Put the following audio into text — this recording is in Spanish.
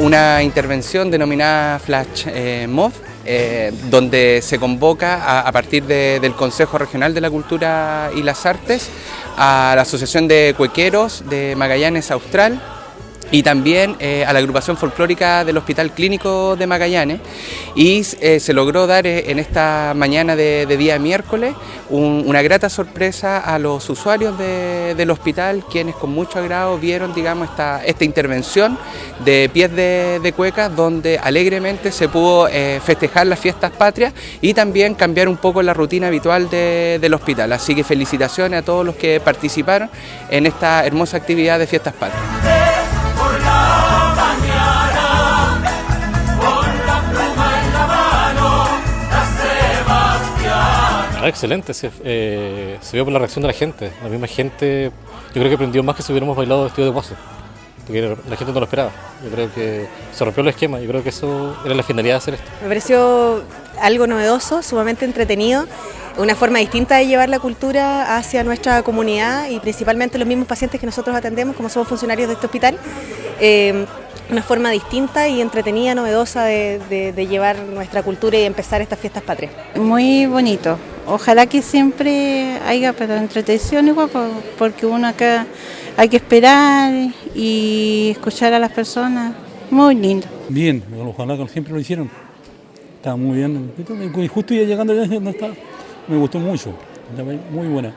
una intervención denominada Flash eh, Mob, eh, donde se convoca a, partir del Consejo Regional de la Cultura y las Artes a la Asociación de Cuequeros de Magallanes Austral, y también eh, a la agrupación folclórica del Hospital Clínico de Magallanes y eh, se logró dar eh, en esta mañana de, día miércoles una grata sorpresa a los usuarios del hospital quienes con mucho agrado vieron digamos esta, esta intervención de pies de, cuecas donde alegremente se pudo festejar las fiestas patrias y también cambiar un poco la rutina habitual del hospital. Así que felicitaciones a todos los que participaron en esta hermosa actividad de fiestas patrias. Ah, excelente, eh, se, vio por la reacción de la gente. La misma gente, yo creo que aprendió más que si hubiéramos bailado vestido de guaso, porque la gente no lo esperaba. Yo creo que se rompió el esquema, yo creo que eso era la finalidad de hacer esto. Me pareció algo novedoso, sumamente entretenido, una forma distinta de llevar la cultura hacia nuestra comunidad y principalmente los mismos pacientes que nosotros atendemos, como somos funcionarios de este hospital. Eh, una forma distinta y entretenida, novedosa de, llevar nuestra cultura y empezar estas fiestas patrias. Muy bonito. Ojalá que siempre haya pero entretención igual, porque uno acá hay que esperar y escuchar a las personas. Muy lindo. Bien, ojalá que siempre lo hicieron. Está muy bien. Justo ya llegando ya me gustó mucho. Muy buena.